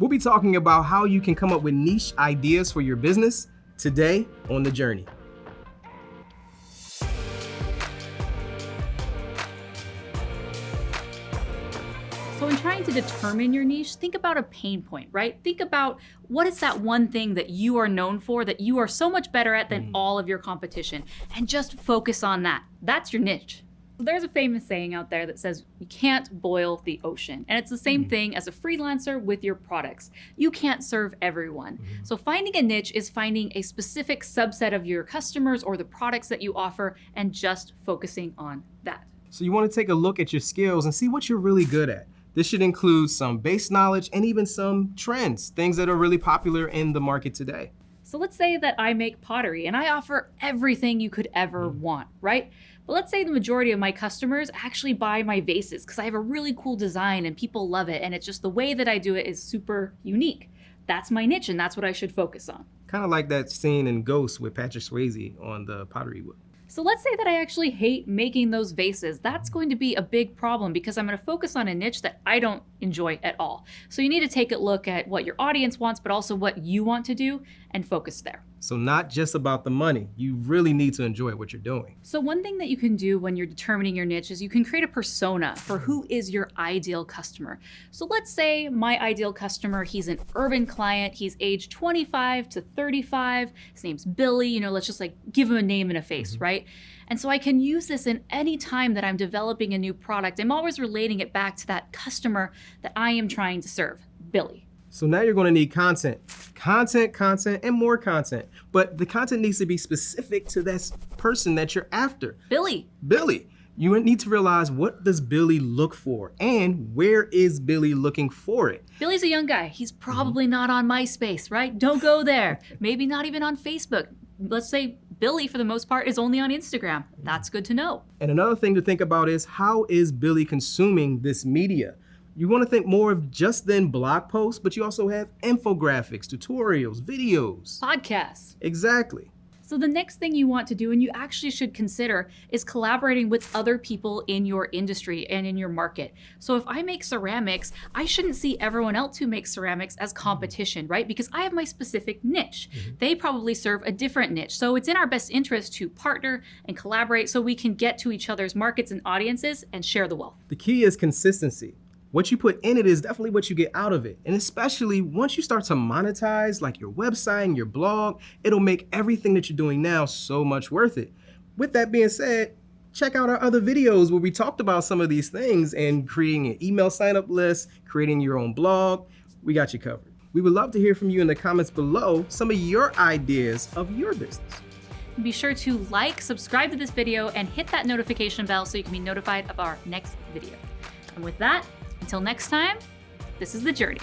We'll be talking about how you can come up with niche ideas for your business today on The Journey. So in trying to determine your niche, think about a pain point, right? Think about what is that one thing that you are known for that you are so much better at than mm. all of your competition and just focus on that. That's your niche. There's a famous saying out there that says you can't boil the ocean. And it's the same mm. thing as a freelancer with your products. You can't serve everyone. Mm. So finding a niche is finding a specific subset of your customers or the products that you offer and just focusing on that. So you want to take a look at your skills and see what you're really good at. This should include some base knowledge and even some trends, things that are really popular in the market today. So let's say that I make pottery and I offer everything you could ever mm. want, right? But let's say the majority of my customers actually buy my vases because I have a really cool design and people love it. And it's just the way that I do it is super unique. That's my niche and that's what I should focus on. Kind of like that scene in Ghost with Patrick Swayze on the pottery wheel. So let's say that I actually hate making those vases. That's going to be a big problem because I'm going to focus on a niche that I don't enjoy at all. So you need to take a look at what your audience wants, but also what you want to do and focus there. So not just about the money, you really need to enjoy what you're doing. So one thing that you can do when you're determining your niche is you can create a persona for who is your ideal customer. So let's say my ideal customer, he's an urban client, he's age 25 to 35, his name's Billy, you know, let's just like give him a name and a face, mm -hmm. right? And so I can use this in any time that I'm developing a new product. I'm always relating it back to that customer that I am trying to serve, Billy. So now you're gonna need content. Content, content, and more content. But the content needs to be specific to that person that you're after. Billy. Billy. You need to realize what does Billy look for and where is Billy looking for it? Billy's a young guy. He's probably mm -hmm. not on MySpace, right? Don't go there. Maybe not even on Facebook. Let's say Billy, for the most part, is only on Instagram. That's good to know. And another thing to think about is how is Billy consuming this media? You want to think more of just then blog posts, but you also have infographics, tutorials, videos. Podcasts. Exactly. So the next thing you want to do, and you actually should consider, is collaborating with other people in your industry and in your market. So if I make ceramics, I shouldn't see everyone else who makes ceramics as competition, right? Because I have my specific niche. Mm -hmm. They probably serve a different niche. So it's in our best interest to partner and collaborate so we can get to each other's markets and audiences and share the wealth. The key is consistency what you put in it is definitely what you get out of it. And especially once you start to monetize like your website and your blog, it'll make everything that you're doing now so much worth it. With that being said, check out our other videos where we talked about some of these things and creating an email sign up list, creating your own blog. We got you covered. We would love to hear from you in the comments below some of your ideas of your business. Be sure to like, subscribe to this video, and hit that notification bell so you can be notified of our next video. And with that, until next time, this is The Journey.